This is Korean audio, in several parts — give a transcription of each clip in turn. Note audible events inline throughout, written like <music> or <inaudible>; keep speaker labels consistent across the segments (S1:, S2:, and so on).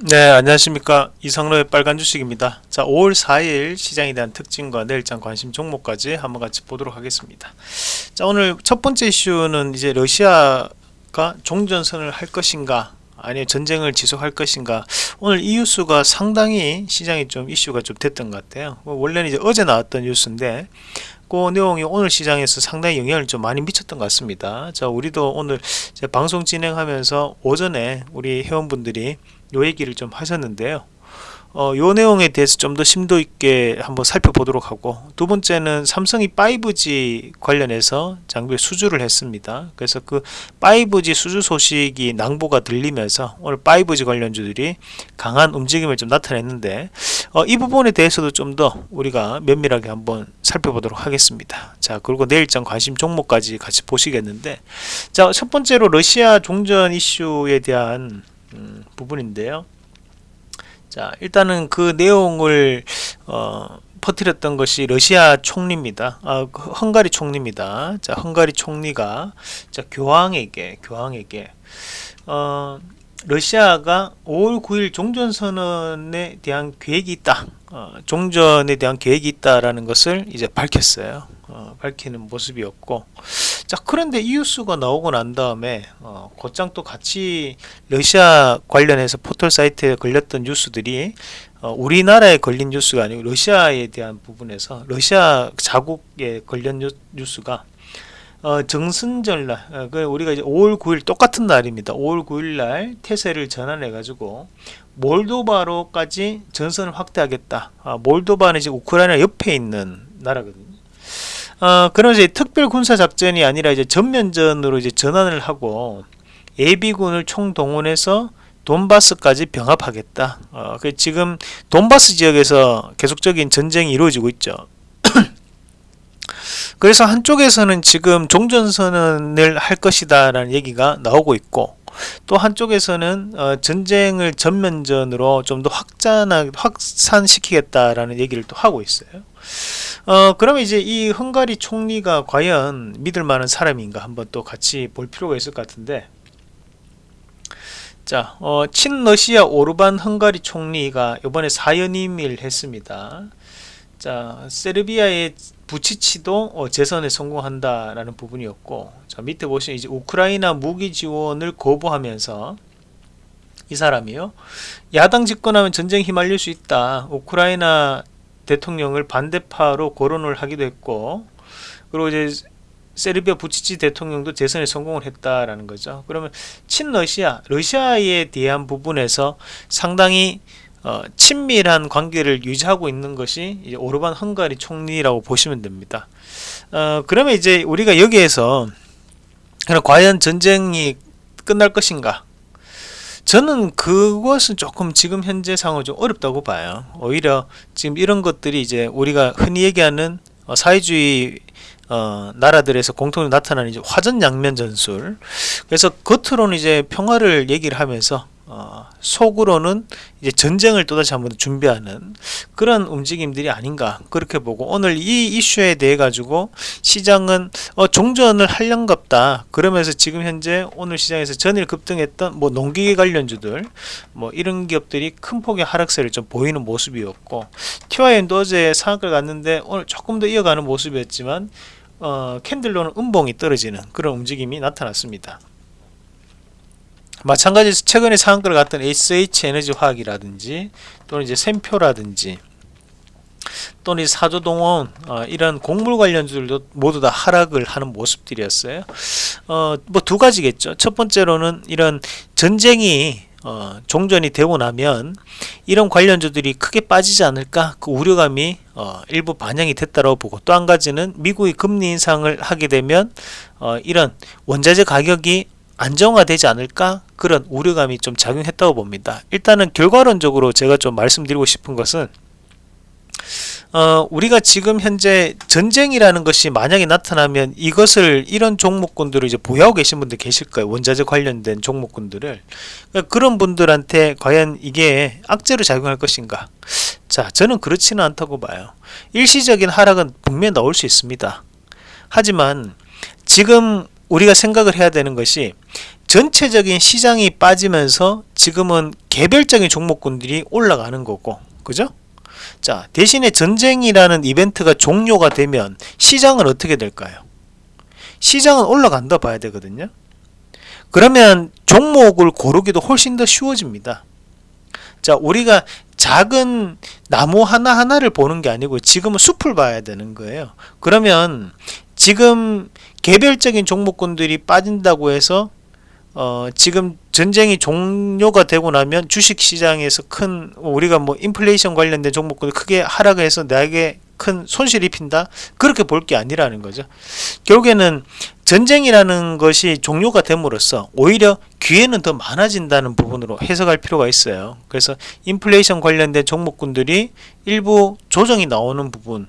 S1: 네 안녕하십니까. 이상로의 빨간 주식입니다. 자 5월 4일 시장에 대한 특징과 내일장 관심 종목까지 한번 같이 보도록 하겠습니다. 자 오늘 첫 번째 이슈는 이제 러시아가 종전선을 할 것인가 아니면 전쟁을 지속할 것인가. 오늘 이 뉴스가 상당히 시장에 좀 이슈가 좀 됐던 것 같아요. 뭐 원래는 이제 어제 나왔던 뉴스인데 그 내용이 오늘 시장에서 상당히 영향을 좀 많이 미쳤던 것 같습니다. 자 우리도 오늘 방송 진행하면서 오전에 우리 회원분들이 요 얘기를 좀 하셨는데요 어, 요 내용에 대해서 좀 더 심도 있게 한번 살펴보도록 하고 두 번째는 삼성이 5G 관련해서 장비 수주를 했습니다. 그래서 그 5G 수주 소식이 낭보가 들리면서 오늘 5G 관련주들이 강한 움직임을 좀 나타냈는데 어, 이 부분에 대해서도 좀 더 우리가 면밀하게 한번 살펴보도록 하겠습니다. 자 그리고 내일장 관심 종목까지 같이 보시겠는데 자첫 번째로 러시아 종전 이슈에 대한 음, 부분인데요. 자 일단은 그 내용을 어, 퍼뜨렸던 것이 러시아 총리입니다. 아, 그 헝가리 총리입니다. 자, 헝가리 총리가 자, 교황에게 교황에게 어, 러시아가 5월 9일 종전선언에 대한 계획이 있다. 어, 종전에 대한 계획이 있다라는 것을 이제 밝혔어요. 어, 밝히는 모습이었고 자 그런데 이 뉴스가 나오고 난 다음에 어, 곧장 또 같이 러시아 관련해서 포털 사이트에 걸렸던 뉴스들이 어, 우리나라에 걸린 뉴스가 아니고 러시아에 대한 부분에서 러시아 자국에 걸린 뉴스가 어, 정승절날 어, 그 우리가 이제 5월 9일 똑같은 날입니다. 5월 9일 날 태세를 전환해 가지고 몰도바로까지 전선을 확대하겠다. 아, 몰도바는 이제 우크라이나 옆에 있는 나라거든요 어, 그런 이제 특별 군사 작전이 아니라 이제 전면전으로 이제 전환을 하고 예비군을 총동원해서 돈바스까지 병합하겠다. 어, 그 지금 돈바스 지역에서 계속적인 전쟁이 이루어지고 있죠. <clears throat> 그래서 한쪽에서는 지금 종전선언을 할 것이다 라는 얘기가 나오고 있고 또 한쪽에서는 어, 전쟁을 전면전으로 좀더 확산시키겠다라는 얘기를 또 하고 있어요. 어 그러면 이제 이 헝가리 총리가 과연 믿을 만한 사람인가 한번 또 같이 볼 필요가 있을 것 같은데 자 어, 친러시아 오르반 헝가리 총리가 이번에 사연임을 했습니다 자 세르비아의 부치치도 어, 재선에 성공한다라는 부분이었고 자 밑에 보시면 이제 우크라이나 무기 지원을 거부하면서 이 사람이요 야당 집권하면 전쟁 휘말릴 수 있다 우크라이나 대통령을 반대파로 거론을 하기도 했고 그리고 이제 세르비아 부치치 대통령도 재선에 성공을 했다라는 거죠. 그러면 친러시아, 러시아에 대한 부분에서 상당히 어, 친밀한 관계를 유지하고 있는 것이 이제 오르반 헝가리 총리라고 보시면 됩니다. 어, 그러면 이제 우리가 여기에서 과연 전쟁이 끝날 것인가 저는 그것은 조금 지금 현재 상황 좀 어렵다고 봐요. 오히려 지금 이런 것들이 이제 우리가 흔히 얘기하는 어, 사회주의 어, 나라들에서 공통으로 나타나는 이제 화전 양면 전술. 그래서 겉으로는 이제 평화를 얘기를 하면서 어, 속으로는 이제 전쟁을 또다시 한번 준비하는 그런 움직임들이 아닌가 그렇게 보고 오늘 이 이슈에 대해 가지고 시장은 어, 종전을 할령갑다. 그러면서 지금 현재 오늘 시장에서 전일 급등했던 뭐 농기계 관련주들 뭐 이런 기업들이 큰 폭의 하락세를 좀 보이는 모습이었고 TYM도 어제 상한가를 갔는데 오늘 조금 더 이어가는 모습이었지만 어, 캔들로는 음봉이 떨어지는 그런 움직임이 나타났습니다 마찬가지로 최근에 상한가를 갔던 SH에너지 화학이라든지 또는 이제 샘표라든지 또는 사조동원 어, 이런 곡물 관련주들도 모두 다 하락을 하는 모습들이었어요. 어, 뭐 두 가지겠죠. 첫 번째로는 이런 전쟁이 어, 종전이 되고 나면 이런 관련주들이 크게 빠지지 않을까 그 우려감이 어, 일부 반영이 됐다고 보고 또 한 가지는 미국이 금리 인상을 하게 되면 어, 이런 원자재 가격이 안정화되지 않을까 그런 우려감이 좀 작용했다고 봅니다. 일단은 결과론적으로 제가 좀 말씀드리고 싶은 것은 어, 우리가 지금 현재 전쟁이라는 것이 만약에 나타나면 이것을 이런 종목군들을 이제 보유하고 계신 분들 계실 거예요. 원자재 관련된 종목군들을. 그러니까 그런 분들한테 과연 이게 악재로 작용할 것인가? 자 저는 그렇지는 않다고 봐요. 일시적인 하락은 분명히 나올 수 있습니다. 하지만 지금 우리가 생각을 해야 되는 것이 전체적인 시장이 빠지면서 지금은 개별적인 종목군들이 올라가는 거고 그죠? 자 대신에 전쟁이라는 이벤트가 종료가 되면 시장은 어떻게 될까요? 시장은 올라간다 봐야 되거든요 그러면 종목을 고르기도 훨씬 더 쉬워집니다 자 우리가 작은 나무 하나하나를 보는 게 아니고 지금은 숲을 봐야 되는 거예요 그러면 지금 개별적인 종목군들이 빠진다고 해서 어, 지금 전쟁이 종료가 되고 나면 주식 시장에서 큰 우리가 뭐 인플레이션 관련된 종목들 크게 하락해서 나에게 큰 손실 입힌다? 그렇게 볼 게 아니라는 거죠. 결국에는 전쟁이라는 것이 종료가 됨으로써 오히려 기회는 더 많아진다는 부분으로 해석할 필요가 있어요. 그래서 인플레이션 관련된 종목군들이 일부 조정이 나오는 부분이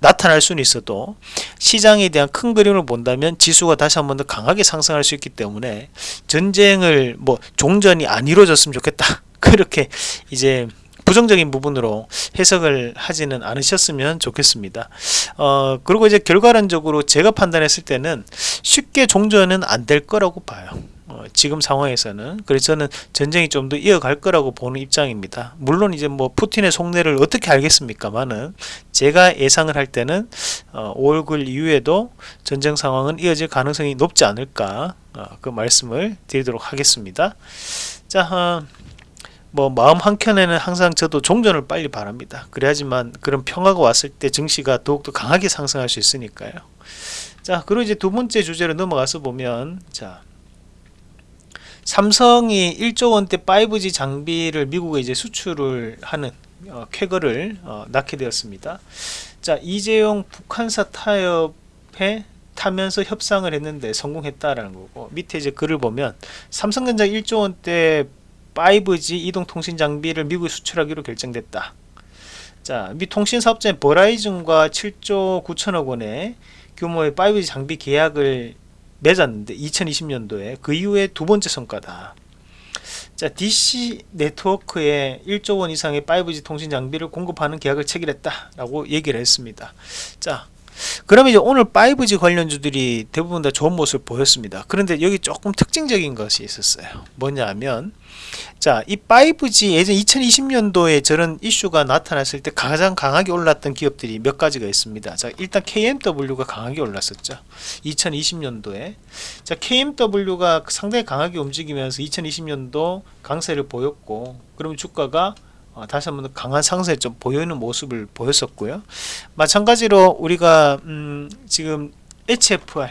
S1: 나타날 수는 있어도 시장에 대한 큰 그림을 본다면 지수가 다시 한번 더 강하게 상승할 수 있기 때문에 전쟁을 뭐 종전이 안 이루어졌으면 좋겠다 <laughs> 그렇게 이제 부정적인 부분으로 해석을 하지는 않으셨으면 좋겠습니다. 어, 그리고 이제 결과론적으로 제가 판단했을 때는 쉽게 종전은 안 될 거라고 봐요. 어, 지금 상황에서는 그래서 저는 전쟁이 좀 더 이어갈 거라고 보는 입장입니다. 물론 이제 뭐 푸틴의 속내를 어떻게 알겠습니까만은 제가 예상을 할 때는 어, 5월 9일 이후에도 전쟁 상황은 이어질 가능성이 높지 않을까 어, 그 말씀을 드리도록 하겠습니다. 자, 어, 뭐 마음 한켠에는 항상 저도 종전을 빨리 바랍니다. 그래야지만 그런 평화가 왔을 때 증시가 더욱더 강하게 상승할 수 있으니까요. 자, 그리고 이제 두 번째 주제로 넘어가서 보면 자. 삼성이 1조 원대 5G 장비를 미국에 이제 수출을 하는 어, 쾌거를 어, 낳게 되었습니다. 자, 이재용 북한사 타협에 타면서 협상을 했는데 성공했다라는 거고 밑에 이제 글을 보면 삼성전자 1조 원대 5G 이동통신 장비를 미국에 수출하기로 결정됐다. 자, 미 통신사업자인 버라이즌과 7조 9천억 원의 규모의 5G 장비 계약을 맺었는데 2020년도에 그 이후에 두 번째 성과다. 자, DC 네트워크에 1조 원 이상의 5G 통신 장비를 공급하는 계약을 체결했다라고 얘기를 했습니다. 자, 그러면 이제 오늘 5G 관련주들이 대부분 다 좋은 모습을 보였습니다. 그런데 여기 조금 특징적인 것이 있었어요. 뭐냐면 자, 이 5G 예전 2020년도에 저런 이슈가 나타났을 때 가장 강하게 올랐던 기업들이 몇 가지가 있습니다. 자, 일단 KMW가 강하게 올랐었죠. 2020년도에. 자, KMW가 상당히 강하게 움직이면서 2020년도 강세를 보였고, 그럼 주가가 어, 다시 한번 강한 상세 좀 보이는 모습을 보였었고요. 마찬가지로 우리가 음, 지금 HFR,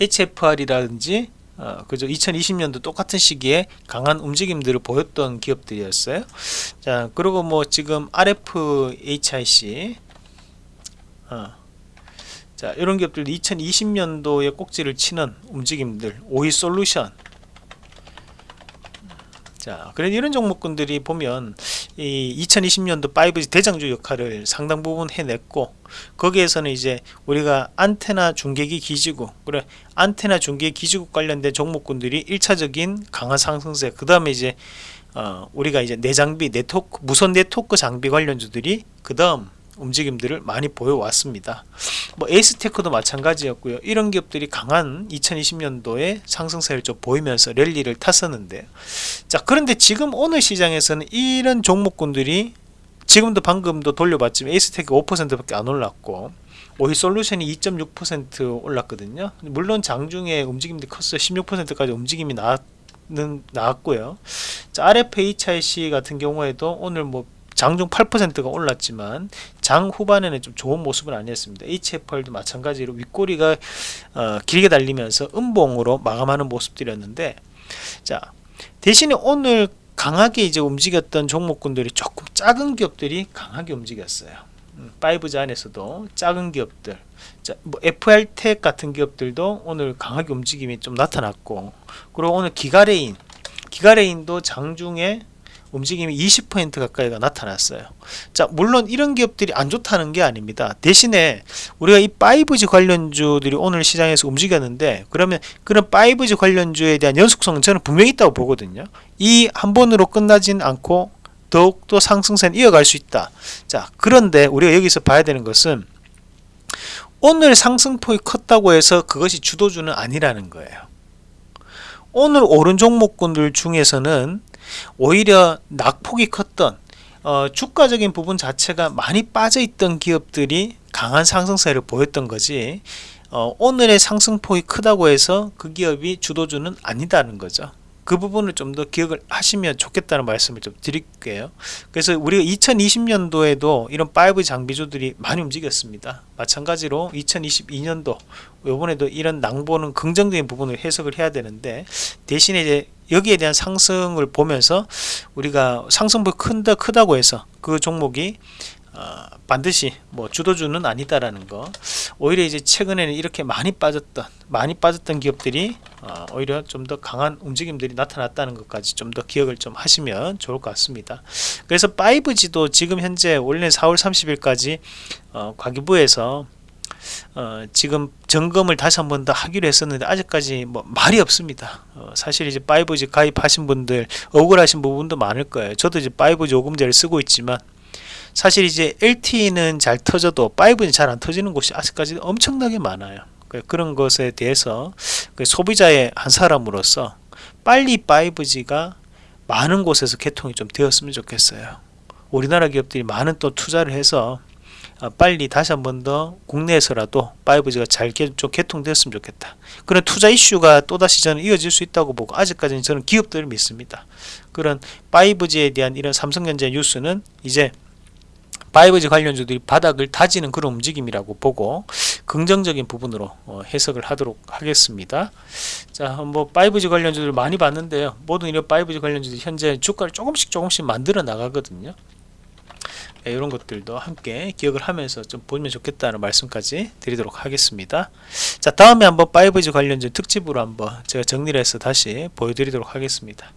S1: HFR이라든지 어, 그죠 2020년도 똑같은 시기에 강한 움직임들을 보였던 기업들이었어요. 자 그리고 뭐 지금 RFHIC 어, 자 이런 기업들도 2020년도에 꼭지를 치는 움직임들 오이 솔루션 자, 그래 이런 종목군들이 보면 이 2020년도 5G 대장주 역할을 상당 부분 해냈고 거기에서는 이제 우리가 안테나 중계기 기지국 그래 안테나 중계 기지국 관련된 종목군들이 1차적인 강한 상승세 그 다음에 이제 어, 우리가 이제 내장비 네트워크 무선 네트워크 장비 관련주들이 그 다음 움직임들을 많이 보여왔습니다. 뭐 에이스테크도 마찬가지였고요. 이런 기업들이 강한 2020년도에 상승세를 좀 보이면서 랠리를 탔었는데요. 자 그런데 지금 오늘 시장에서는 이런 종목군들이 지금도 방금도 돌려봤지만 에이스테크 5%밖에 안 올랐고 오히 솔루션이 2.6% 올랐거든요. 물론 장중에 움직임이 컸어요. 16%까지 움직임이 나왔는 나왔고요. 자, RFHIC 같은 경우에도 오늘 뭐 장중 8%가 올랐지만 장 후반에는 좀 좋은 모습은 아니었습니다. HFR도 마찬가지로 윗꼬리가 어, 길게 달리면서 음봉으로 마감하는 모습들이었는데 자 대신에 오늘 강하게 이제 움직였던 종목군들이 조금 작은 기업들이 강하게 움직였어요. 5G 음, 안에서도 작은 기업들 자, 뭐 FR텍 같은 기업들도 오늘 강하게 움직임이 좀 나타났고 그리고 오늘 기가레인 기가레인도 장중에 움직임이 20% 가까이가 나타났어요. 자, 물론 이런 기업들이 안 좋다는 게 아닙니다. 대신에 우리가 이 5G 관련주들이 오늘 시장에서 움직였는데 그러면 그런 5G 관련주에 대한 연속성은 저는 분명히 있다고 보거든요. 이 한 번으로 끝나진 않고 더욱더 상승세는 이어갈 수 있다. 자, 그런데 우리가 여기서 봐야 되는 것은 오늘 상승폭이 컸다고 해서 그것이 주도주는 아니라는 거예요. 오늘 오른 종목군들 중에서는 오히려 낙폭이 컸던 어, 주가적인 부분 자체가 많이 빠져있던 기업들이 강한 상승세를 보였던 거지 어, 오늘의 상승폭이 크다고 해서 그 기업이 주도주는 아니다는 거죠 그 부분을 좀 더 기억을 하시면 좋겠다는 말씀을 좀 드릴게요. 그래서 우리가 2020년도에도 이런 5 장비주들이 많이 움직였습니다. 마찬가지로 2022년도 요번에도 이런 낭보는 긍정적인 부분을 해석을 해야 되는데 대신에 이제 여기에 대한 상승을 보면서 우리가 상승폭이 큰다 크다고 해서 그 종목이 어, 반드시 뭐 주도주는 아니다라는 거 오히려 이제 최근에는 이렇게 많이 빠졌던 많이 빠졌던 기업들이 어, 오히려 좀 더 강한 움직임들이 나타났다는 것까지 좀 더 기억을 좀 하시면 좋을 것 같습니다. 그래서 5G도 지금 현재 원래 4월 30일까지 어, 과기부에서 어, 지금 점검을 다시 한 번 더 하기로 했었는데 아직까지 뭐 말이 없습니다. 어, 사실 이제 5G 가입하신 분들 억울하신 부분도 많을 거예요. 저도 이제 5G 요금제를 쓰고 있지만 사실 이제 LTE는 잘 터져도 5G는 잘 안 터지는 곳이 아직까지 엄청나게 많아요. 그, 그런 것에 대해서 그 소비자의 한 사람으로서 빨리 5G가 많은 곳에서 개통이 좀 되었으면 좋겠어요. 우리나라 기업들이 많은 또 투자를 해서 어, 빨리 다시 한 번 더 국내에서라도 5G가 잘 개통되었으면 좋겠다. 그런 투자 이슈가 또다시 저는 이어질 수 있다고 보고 아직까지는 저는 기업들을 믿습니다. 그런 5G에 대한 이런 삼성전자 뉴스는 이제 5G 관련주들이 바닥을 다지는 그런 움직임이라고 보고 긍정적인 부분으로 어, 해석을 하도록 하겠습니다. 자, 뭐 5G 관련주들 많이 봤는데요. 모든 이런 5G 관련주들이 현재 주가를 조금씩 조금씩 만들어 나가거든요. 네, 이런 것들도 함께 기억을 하면서 좀 보면 좋겠다는 말씀까지 드리도록 하겠습니다. 자, 다음에 한번 5G 관련주 특집으로 한번 제가 정리를 해서 다시 보여드리도록 하겠습니다.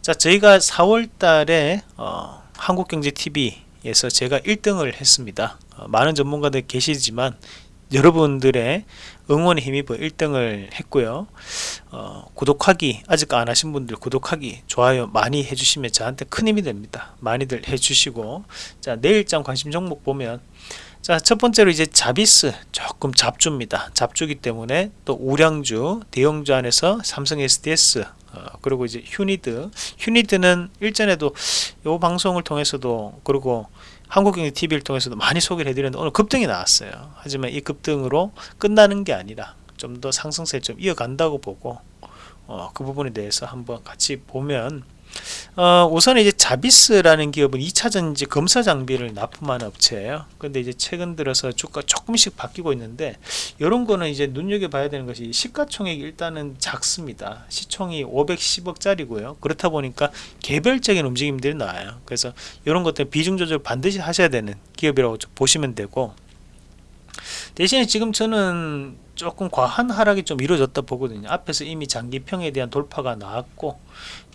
S1: 자, 저희가 4월 달에 어, 한국경제TV 에서 제가 1등을 했습니다. 어, 많은 전문가들 계시지만 여러분들의 응원에 힘입어 1등을 했고요. 어, 구독하기 아직 안 하신 분들 구독하기 좋아요 많이 해주시면 저한테 큰 힘이 됩니다. 많이들 해주시고. 자 내일장 관심 종목 보면. 자 첫번째로 이제 자비스 조금 잡주입니다. 잡주기 때문에 또 우량주 대형주 안에서 삼성 SDS 어, 그리고 이제 휴니드. 휴니드는 일전에도 이 방송을 통해서도 그리고 한국경제 TV를 통해서도 많이 소개를 해드렸는데 오늘 급등이 나왔어요. 하지만 이 급등으로 끝나는 게 아니라 좀 더 상승세 좀 이어간다고 보고 어, 그 부분에 대해서 한번 같이 보면 어, 우선 이제 자비스라는 기업은 2차전지 검사 장비를 납품하는 업체예요. 근데 이제 최근 들어서 주가 조금씩 바뀌고 있는데 이런 거는 이제 눈여겨 봐야 되는 것이 시가총액이 일단은 작습니다. 시총이 510억짜리고요. 그렇다 보니까 개별적인 움직임들이 나와요. 그래서 이런 것들 비중 조절 반드시 하셔야 되는 기업이라고 보시면 되고 대신에 지금 저는 조금 과한 하락이 좀 이루어졌다 보거든요. 앞에서 이미 장기평에 대한 돌파가 나왔고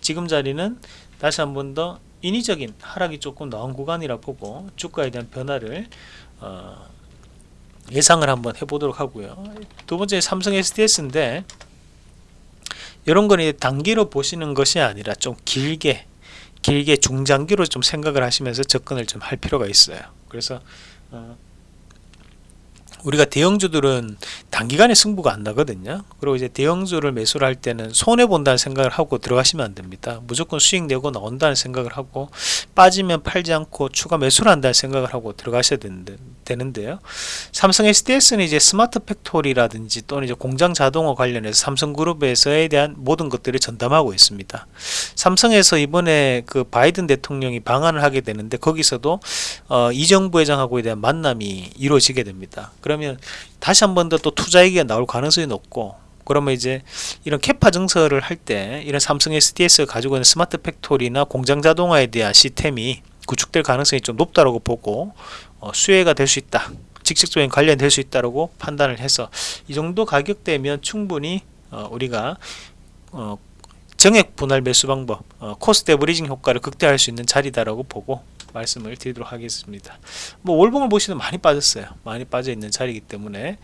S1: 지금 자리는 다시 한 번 더 인위적인 하락이 조금 나온 구간이라 보고 주가에 대한 변화를 어, 예상을 한번 해보도록 하고요. 두 번째 삼성 SDS인데 이런 거는 단기로 보시는 것이 아니라 좀 길게 길게 중장기로 좀 생각을 하시면서 접근을 좀 할 필요가 있어요. 그래서 어, 우리가 대형주들은 단기간에 승부가 안 나거든요. 그리고 이제 대형주를 매수를 할 때는 손해 본다는 생각을 하고 들어가시면 안 됩니다. 무조건 수익 내고 나온다는 생각을 하고 빠지면 팔지 않고 추가 매수를 한다는 생각을 하고 들어가셔야 되는데, 되는데 요. 삼성 SDS는 이제 smart factory라든지 또는 이제 공장 자동화 관련해서 삼성그룹에서에 대한 모든 것들을 전담하고 있습니다. 삼성에서 이번에 그 바이든 대통령이 방한을 하게 되는데 거기서도 어, 이재용 부회장하고에 대한 만남이 이루어지게 됩니다 그러면 다시 한 번 더 또 투자 얘기가 나올 가능성이 높고 그러면 이제 이런 capa 증설을 할 때 이런 삼성 SDS가 가지고 있는 smart factory나 공장 자동화에 대한 시스템이 구축될 가능성이 좀 높다고 보고 어, 수혜가 될 수 있다 직접적인 관련될 수 있다고 판단을 해서 이 정도 가격대면 충분히 어, 우리가 어, 정액 분할 매수 방법 어, cost averaging 효과를 극대화할 수 있는 자리다라고 보고 말씀을 드리도록 하겠습니다. 뭐 월봉을 보시면 많이 빠졌어요. 많이 빠져 있는 자리이기 때문에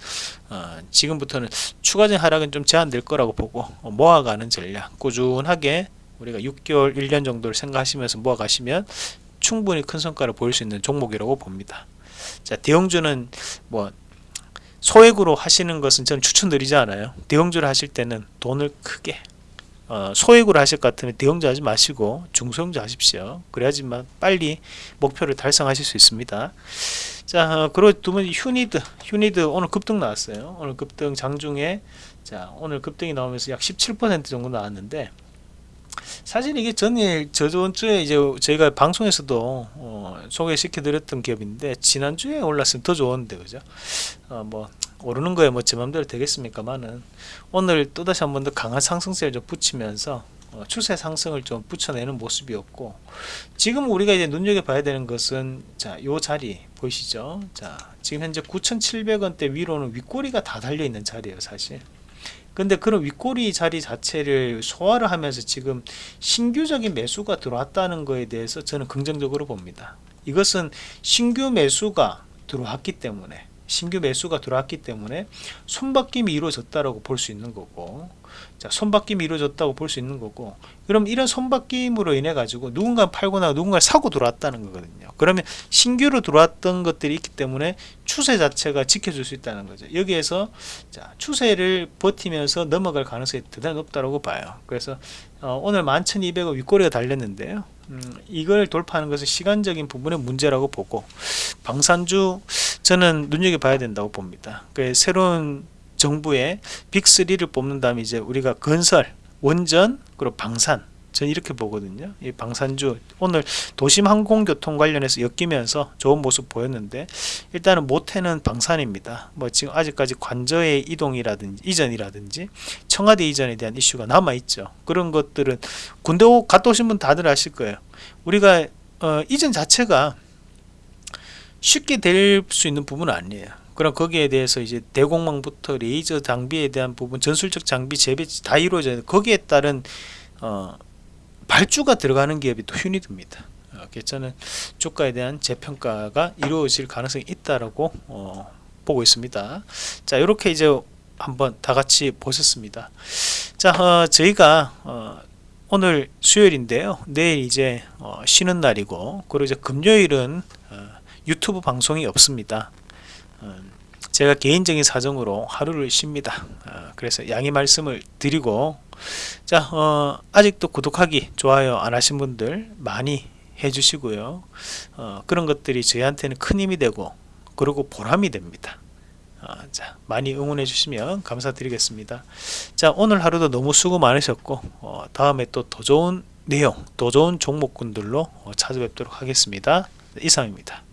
S1: 어, 지금부터는 추가적인 하락은 좀 제한될 거라고 보고 어, 모아가는 전략. 꾸준하게 우리가 6개월 1년 정도를 생각하시면서 모아가시면 충분히 큰 성과를 보일 수 있는 종목이라고 봅니다. 자 대형주는 뭐 소액으로 하시는 것은 저는 추천드리지 않아요. 대형주를 하실 때는 돈을 크게 어, 소액으로 하실 것 같으면 대형주 하지 마시고 중소형주 하십시오. 그래야지만 빨리 목표를 달성하실 수 있습니다. 자, 어, 그리고 두 번째 휴니드. 휴니드 오늘 급등 나왔어요. 오늘 급등 장중에 자, 오늘 급등이 나오면서 약 17% 정도 나왔는데 사실 이게 전일 저번 주에 이제 저희가 방송에서도 어, 소개시켜 드렸던 기업인데 지난주에 올랐으면 더 좋은데 그죠? 어, 뭐 오르는 거에 뭐 제 맘대로 되겠습니까만은 오늘 또다시 한 번 더 강한 상승세를 좀 붙이면서 어, 추세 상승을 좀 붙여내는 모습이었고 지금 우리가 이제 눈여겨 봐야 되는 것은 자요 자리 보이시죠? 자 지금 현재 9,700원대 위로는 윗꼬리가 다 달려 있는 자리예요 사실. 근데 그런 윗꼬리 자리 자체를 소화를 하면서 지금 신규적인 매수가 들어왔다는 거에 대해서 저는 긍정적으로 봅니다. 이것은 신규 매수가 들어왔기 때문에 신규 매수가 들어왔기 때문에 손바뀜이 이루어졌다라고 볼 수 있는 거고 자 손바뀜이 이루어졌다고 볼 수 있는 거고 그럼 이런 손바뀜으로 인해 가지고 누군가 팔거나 누군가 사고 들어왔다는 거거든요. 그러면 신규로 들어왔던 것들이 있기 때문에 추세 자체가 지켜줄 수 있다는 거죠. 여기에서 자 추세를 버티면서 넘어갈 가능성이 대단히 높다고 봐요. 그래서 어, 오늘 11,200원 윗꼬리가 달렸는데요. 음, 이걸 돌파하는 것은 시간적인 부분의 문제라고 보고 방산주 저는 눈여겨봐야 된다고 봅니다. 그 새로운 정부의 빅3를 뽑는 다음에 이제 우리가 건설, 원전, 그리고 방산 저는 이렇게 보거든요. 이 방산주 오늘 도심 항공교통 관련해서 엮이면서 좋은 모습 보였는데 일단은 모태는 방산입니다. 뭐 지금 아직까지 관저의 이동이라든지 이전이라든지 청와대 이전에 대한 이슈가 남아 있죠. 그런 것들은 군대 갔다 오신 분 다들 아실 거예요. 우리가 어, 이전 자체가 쉽게 될 수 있는 부분은 아니에요. 그럼 거기에 대해서 이제 대공망부터 레이저 장비에 대한 부분, 전술적 장비 재배 다 이루어져야 거기에 따른 어, 발주가 들어가는 기업이 또 휴니드입니다. 어, 저는 주가에 대한 재평가가 이루어질 가능성이 있다라고 어, 보고 있습니다. 자, 이렇게 이제 한번 다 같이 보셨습니다. 자, 어, 저희가 어, 오늘 수요일인데요. 내일 이제 어, 쉬는 날이고, 그리고 이제 금요일은 어, 유튜브 방송이 없습니다. 어, 제가 개인적인 사정으로 하루를 쉽니다. 어, 그래서 양해 말씀을 드리고 자 어, 아직도 구독하기 좋아요 안 하신 분들 많이 해주시고요. 어, 그런 것들이 저희한테는 큰 힘이 되고 그리고 보람이 됩니다. 어, 자 많이 응원해 주시면 감사드리겠습니다. 자 오늘 하루도 너무 수고 많으셨고 어, 다음에 또 더 좋은 내용 더 좋은 종목군들로 어, 찾아뵙도록 하겠습니다. 이상입니다